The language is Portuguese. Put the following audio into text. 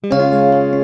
Música